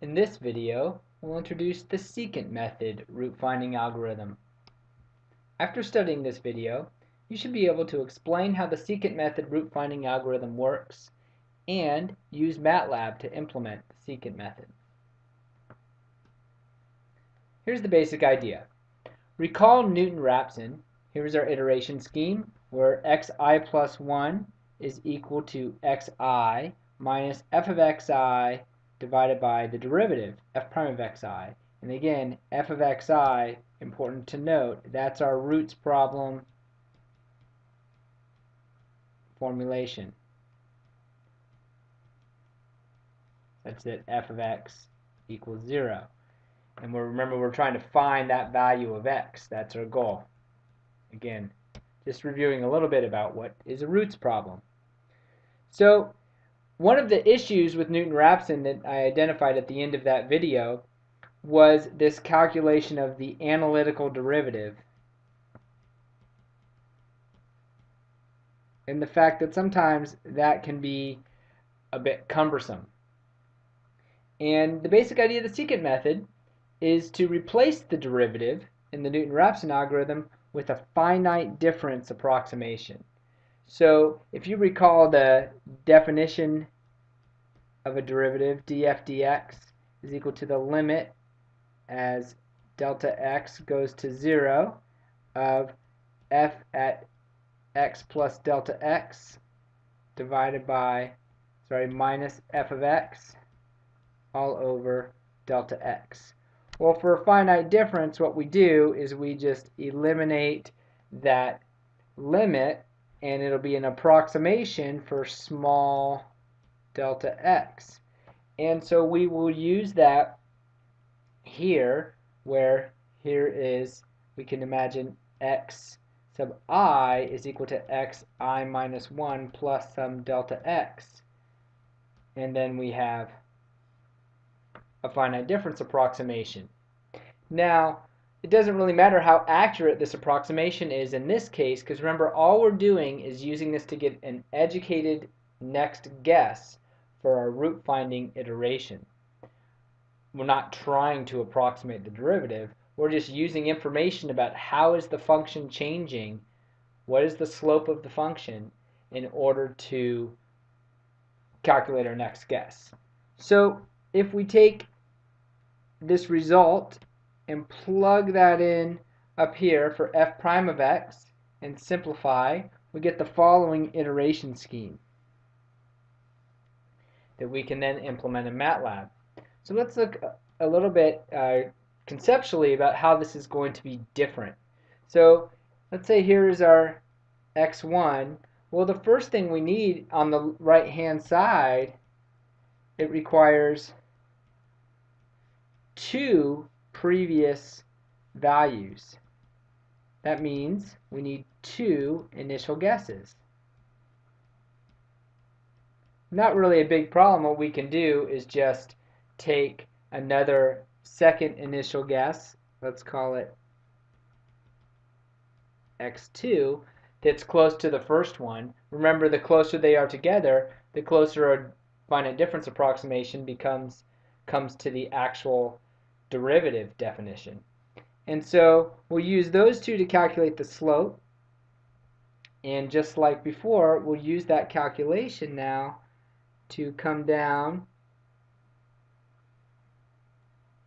In this video, we'll introduce the secant method root finding algorithm. After studying this video, you should be able to explain how the secant method root finding algorithm works and use MATLAB to implement the secant method. Here's the basic idea. Recall Newton-Raphson. Here's our iteration scheme where xi plus 1 is equal to xi minus f of xi divided by the derivative f prime of xi. And again, f of xi, important to note, that's our roots problem formulation. That's it, f of x equals 0. And we're, remember, we're trying to find that value of x. That's our goal. Again, just reviewing a little bit about what is a roots problem. So one of the issues with Newton-Raphson that I identified at the end of that video was this calculation of the analytical derivative and the fact that sometimes that can be a bit cumbersome. And the basic idea of the secant method is to replace the derivative in the Newton-Raphson algorithm with a finite difference approximation. So if you recall the definition of a derivative, df dx is equal to the limit as delta x goes to 0 of f at x plus delta x divided by, sorry, minus f of x all over delta x. Well, for a finite difference, what we do is we just eliminate that limit and it'll be an approximation for small delta x. And so we will use that here where here is, we can imagine x sub i is equal to xi minus 1 plus some delta x. And then we have a finite difference approximation. Now, it doesn't really matter how accurate this approximation is in this case, because remember, all we're doing is using this to get an educated next guess for our root finding iteration. We're not trying to approximate the derivative. We're just using information about how is the function changing, what is the slope of the function, in order to calculate our next guess. So if we take this result and plug that in up here for f prime of x and simplify, we get the following iteration scheme that we can then implement in MATLAB. So let's look a little bit uh, conceptually about how this is going to be different. So let's say here's our x1. Well, the first thing we need on the right hand side, it requires two previous values. That means we need two initial guesses. Not really a big problem. What we can do is just take another second initial guess, let's call it x2, that's close to the first one. Remember, the closer they are together, the closer a finite difference approximation becomes comes to the actual derivative definition. And so we'll use those two to calculate the slope. And just like before, we'll use that calculation now to come down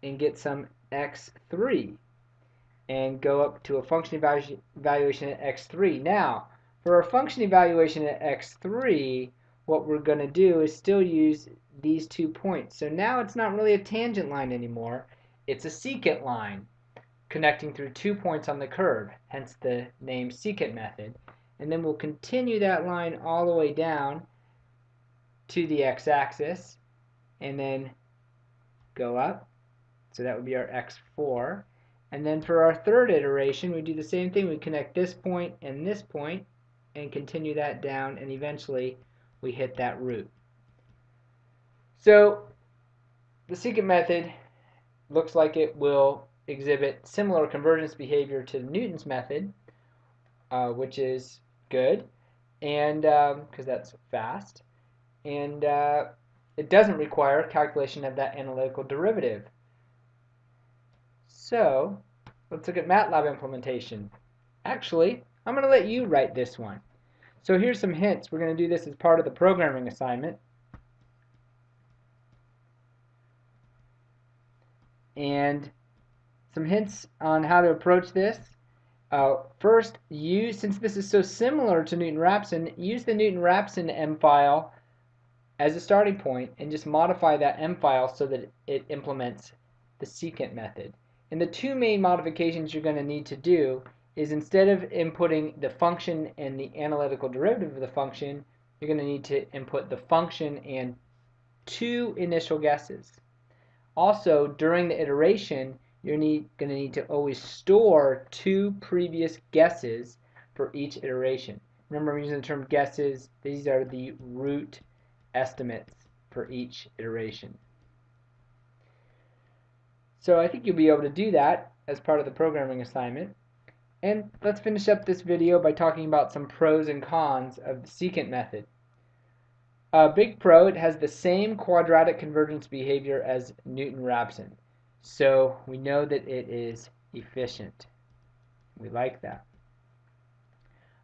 and get some x3 and go up to a function evaluation at x3. Now, for a function evaluation at x3, what we're going to do is still use these two points. So now it's not really a tangent line anymore. It's a secant line connecting through two points on the curve, hence the name secant method. And then we'll continue that line all the way down to the x-axis and then go up. So that would be our x4. And then for our third iteration, we do the same thing. We connect this point and this point and continue that down and eventually we hit that root. So the secant method looks like it will exhibit similar convergence behavior to Newton's method, uh, which is good, and because um, that's fast, and uh, it doesn't require calculation of that analytical derivative. So let's look at MATLAB implementation. Actually, I'm going to let you write this one. So here's some hints. We're going to do this as part of the programming assignment. And some hints on how to approach this. Uh, first, use, since this is so similar to Newton-Raphson, use the Newton-Raphson M file as a starting point and just modify that M file so that it implements the secant method. And the two main modifications you're going to need to do is instead of inputting the function and the analytical derivative of the function, you're going to need to input the function and two initial guesses. Also, during the iteration, you're going to need to always store two previous guesses for each iteration. Remember, I'm using the term guesses. These are the root estimates for each iteration. So I think you'll be able to do that as part of the programming assignment. And let's finish up this video by talking about some pros and cons of the secant method. A big pro, it has the same quadratic convergence behavior as Newton-Raphson. So we know that it is efficient. We like that.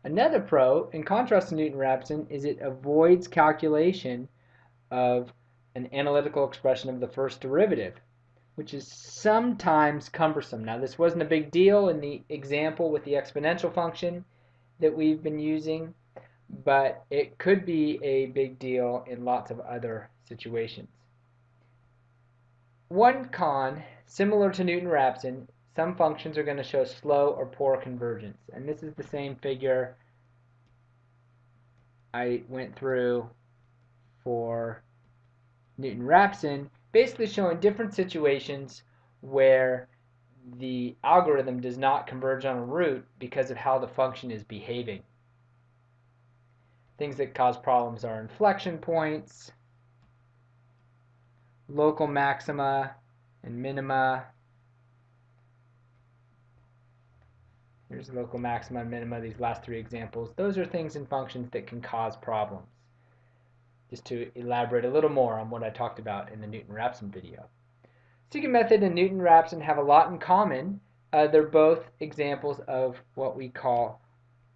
Another pro, in contrast to Newton-Raphson, is it avoids calculation of an analytical expression of the first derivative, which is sometimes cumbersome. Now this wasn't a big deal in the example with the exponential function that we've been using, but it could be a big deal in lots of other situations. One con, similar to Newton-Raphson, some functions are going to show slow or poor convergence. And this is the same figure I went through for Newton-Raphson, basically showing different situations where the algorithm does not converge on a root because of how the function is behaving. Things that cause problems are inflection points, local maxima and minima. Here's local maxima and minima, these last three examples. Those are things in functions that can cause problems. Just to elaborate a little more on what I talked about in the Newton-Raphson video. Secant method and Newton-Raphson have a lot in common. Uh, they're both examples of what we call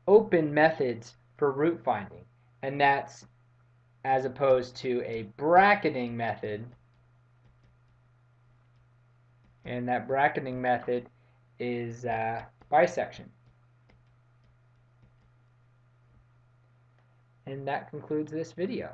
open methods for root finding. And that's as opposed to a bracketing method and that bracketing method is uh, bisection. And that concludes this video.